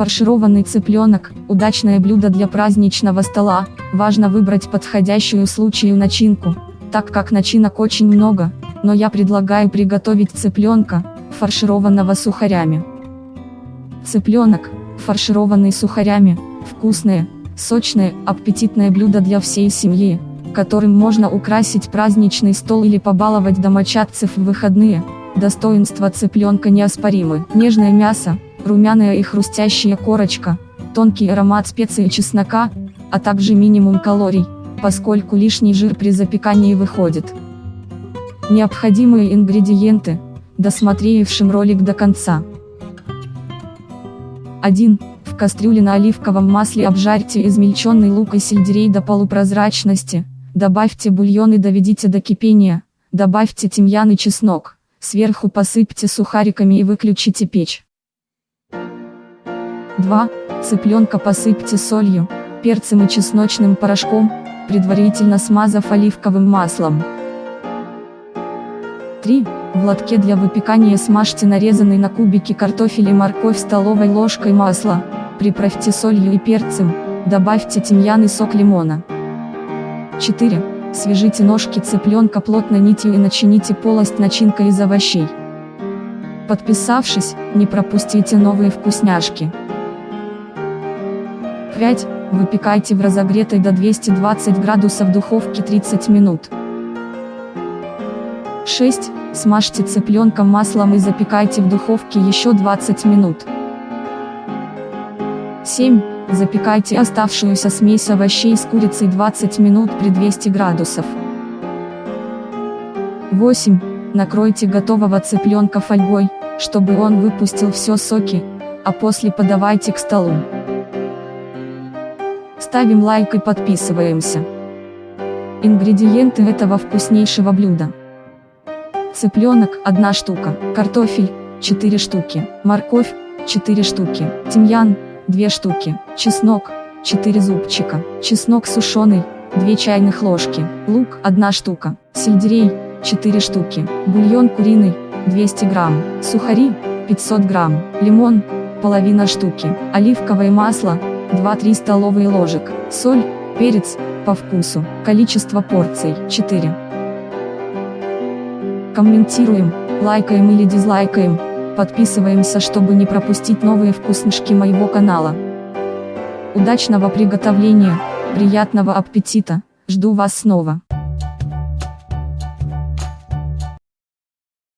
Фаршированный цыпленок – удачное блюдо для праздничного стола, важно выбрать подходящую случаю начинку, так как начинок очень много, но я предлагаю приготовить цыпленка, фаршированного сухарями. Цыпленок, фаршированный сухарями, вкусное, сочное, аппетитное блюдо для всей семьи, которым можно украсить праздничный стол или побаловать домочадцев в выходные. Достоинства цыпленка неоспоримы. Нежное мясо, румяная и хрустящая корочка, тонкий аромат специй и чеснока, а также минимум калорий, поскольку лишний жир при запекании выходит. Необходимые ингредиенты, досмотревшим ролик до конца. 1. В кастрюле на оливковом масле обжарьте измельченный лук и сельдерей до полупрозрачности, добавьте бульон и доведите до кипения, добавьте тимьян и чеснок, сверху посыпьте сухариками и выключите печь. 2. Цыпленка посыпьте солью, перцем и чесночным порошком, предварительно смазав оливковым маслом. 3. В лотке для выпекания смажьте нарезанный на кубики картофель и морковь столовой ложкой масла, приправьте солью и перцем, добавьте тимьян и сок лимона. 4. Свяжите ножки цыпленка плотно нитью и начините полость начинкой из овощей. Подписавшись, не пропустите новые вкусняшки. 5. Выпекайте в разогретой до 220 градусов духовке 30 минут. 6. Смажьте цыпленка маслом и запекайте в духовке еще 20 минут. 7. Запекайте оставшуюся смесь овощей с курицей 20 минут при 200 градусов. 8. Накройте готового цыпленка фольгой, чтобы он выпустил все соки, а после подавайте к столу. Ставим лайк и подписываемся. Ингредиенты этого вкуснейшего блюда. Цыпленок – 1 штука, картофель – 4 штуки, морковь – 4 штуки, тимьян – 2 штуки, чеснок – 4 зубчика, чеснок сушеный – 2 чайных ложки, лук – 1 штука, сельдерей – 4 штуки, бульон куриный – 200 грамм, сухари – 500 грамм, лимон – половина штуки, оливковое масло – 2-3 столовые ложек, соль, перец, по вкусу, количество порций 4. Комментируем, лайкаем или дизлайкаем, подписываемся, чтобы не пропустить новые вкуснышки моего канала. Удачного приготовления, приятного аппетита, жду вас снова.